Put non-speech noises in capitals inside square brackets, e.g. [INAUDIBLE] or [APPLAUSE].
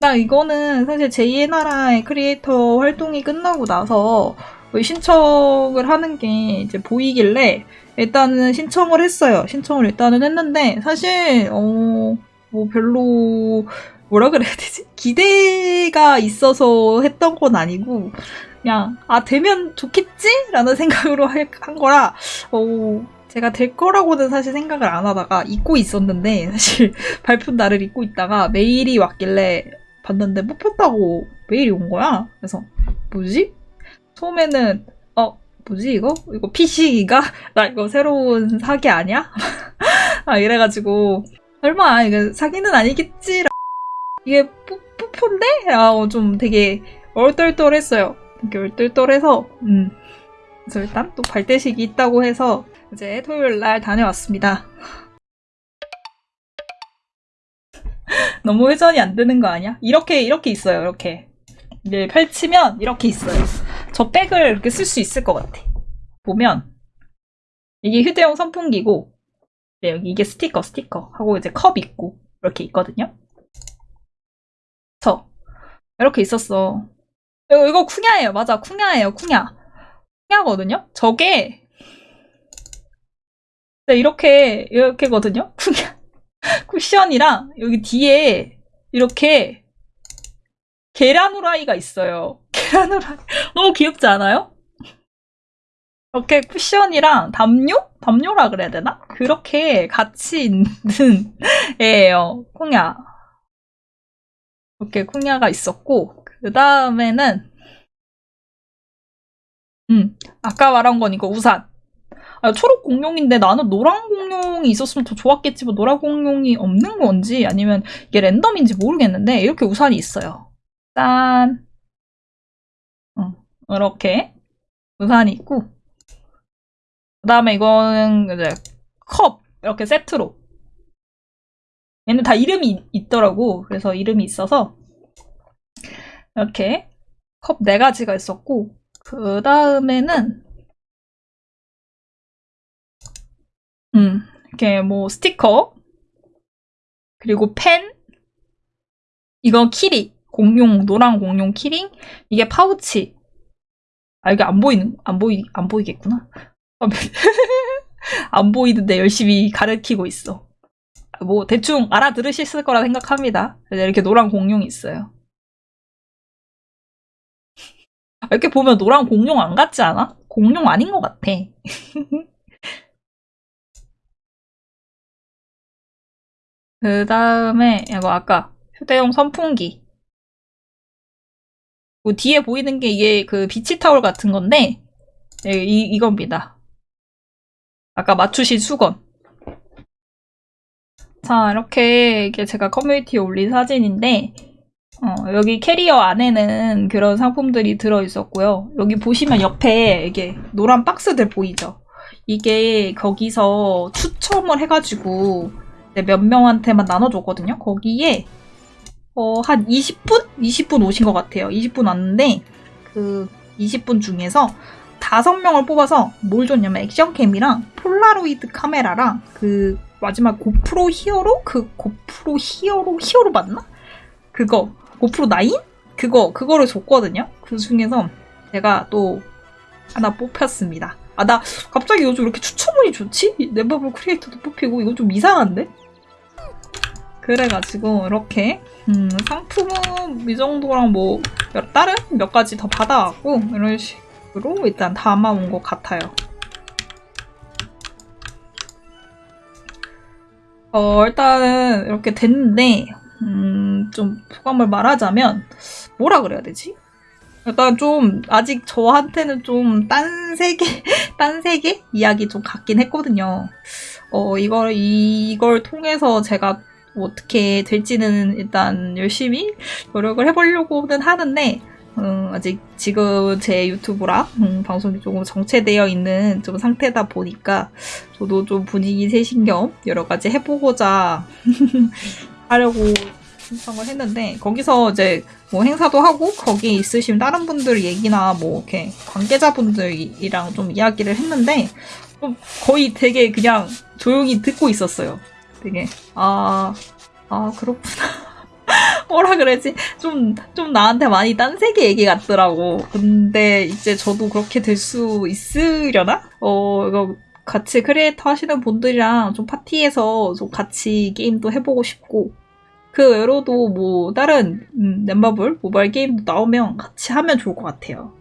나 이거는 사실 제2의 나라의 크리에이터 활동이 끝나고 나서 신청을 하는 게 이제 보이길래 일단은 신청을 했어요. 신청을 일단은 했는데 사실 어 뭐 별로 뭐라 그래야 되지? 기대가 있어서 했던 건 아니고 그냥 아 되면 좋겠지 라는 생각으로 한 거라 어 제가 될 거라고는 사실 생각을 안 하다가 잊고 있었는데 사실 [LAUGHS] 발표 날을 잊고 있다가 메일이 왔길래 봤는데 뽑혔다고 메일이 온 거야. 그래서 뭐지? 처음에는 어 뭐지 이거? 이거 PC가? [LAUGHS] 나 이거 새로운 사기 아니야? [LAUGHS] 아 이래가지고 설마 이거 사기는 아니겠지? 이게 뿌, 뿌표인데? 아, 어, 좀 되게 얼떨떨했어요. 되게 얼떨떨해서 음. 그래서 일단 또 발대식이 있다고 해서 이제 토요일 날 다녀왔습니다. 너무 회전이 안 되는 거 아니야? 이렇게 이렇게 있어요. 이렇게 이제 펼치면 이렇게 있어요. 저 백을 이렇게 쓸 수 있을 것 같아. 보면 이게 휴대용 선풍기고 네, 여기 이게 스티커 스티커 하고 이제 컵 있고 이렇게 있거든요. 저 이렇게 있었어. 이거, 이거 쿵야예요. 맞아 쿵야예요. 쿵야. 쿵야거든요. 저게 네, 이렇게 이렇게거든요. 쿵야. 쿠션이랑 여기 뒤에 이렇게 계란 후라이가 있어요. [LAUGHS] 계란 후라이 너무 귀엽지 않아요? 이렇게 쿠션이랑 담요? 담요라 그래야 되나? 그렇게 같이 있는 [LAUGHS] 애예요. 콩야. 이렇게 콩야가 있었고 그 다음에는 음 아까 말한 건 이거 우산. 아, 초록 공룡인데 나는 노란 공룡이 있었으면 더 좋았겠지만 노란 공룡이 없는 건지 아니면 이게 랜덤인지 모르겠는데 이렇게 우산이 있어요. 짠. 응, 이렇게 우산이 있고 그 다음에 이거는 이제 컵 이렇게 세트로 얘는 다 이름이 있더라고 그래서 이름이 있어서 이렇게 컵 네 가지가 있었고 그 다음에는 음, 이렇게 뭐 스티커, 그리고 펜, 이건 키링, 공룡, 노란 공룡 키링, 이게 파우치. 아, 이게 안 보이는, 안 보이, 안 보이겠구나. [LAUGHS] 안 보이는데 열심히 가르치고 있어. 뭐, 대충 알아들으실 거라 생각합니다. 이렇게 노란 공룡이 있어요. 이렇게 보면 노란 공룡 안 같지 않아? 공룡 아닌 것 같아. [LAUGHS] 그 다음에 이거 아까 휴대용 선풍기 그 뒤에 보이는 게 이게 그 비치 타올 같은 건데 네, 이, 이겁니다. 아까 맞추신 수건 자 이렇게 이게 제가 커뮤니티에 올린 사진인데 어, 여기 캐리어 안에는 그런 상품들이 들어있었고요. 여기 보시면 옆에 이게 노란 박스들 보이죠? 이게 거기서 추첨을 해가지고 몇 명한테만 나눠줬거든요. 거기에 어, 한 20분? 20분 오신 것 같아요. 20분 왔는데 그 20분 중에서 5명을 뽑아서 뭘 줬냐면 액션캠이랑 폴라로이드 카메라랑 그 마지막 고프로 히어로? 그 고프로 히어로? 히어로 맞나? 그거 고프로 9? 그거 그거를 줬거든요. 그 중에서 제가 또 하나 뽑혔습니다. 아, 나 갑자기 요즘 이렇게 추천문이 좋지? 네버블 크리에이터도 뽑히고 이거 좀 이상한데? 그래가지고 이렇게 음, 상품은 이 정도랑 뭐 다른 몇 가지 더 받아왔고 이런 식으로 일단 담아온 것 같아요. 어, 일단은 이렇게 됐는데 음, 좀 소감을 말하자면 뭐라 그래야 되지? 일단 좀 아직 저한테는 좀 딴 세계 [LAUGHS] 딴 세계 이야기 좀 같긴 했거든요. 어 이걸 이걸 통해서 제가 어떻게 될지는 일단 열심히 노력을 해보려고는 하는데 음, 아직 지금 제 유튜브랑 음, 방송이 조금 정체되어 있는 좀 상태다 보니까 저도 좀 분위기 세신 겸 여러 가지 해보고자 [LAUGHS] 하려고 신청을 했는데 거기서 이제 뭐 행사도 하고 거기에 있으신 다른 분들 얘기나 뭐 이렇게 관계자분들이랑 좀 이야기를 했는데 좀 거의 되게 그냥 조용히 듣고 있었어요. 되게 아, 아 그렇구나. [LAUGHS] 뭐라 그러지? 좀, 좀 나한테 많이 딴 세계 얘기 같더라고. 근데 이제 저도 그렇게 될 수 있으려나? 어, 이거 같이 크리에이터 하시는 분들이랑 좀 파티에서 좀 같이 게임도 해보고 싶고, 그 외로도 뭐 다른 음, 넷마블 모바일 게임도 나오면 같이 하면 좋을 것 같아요.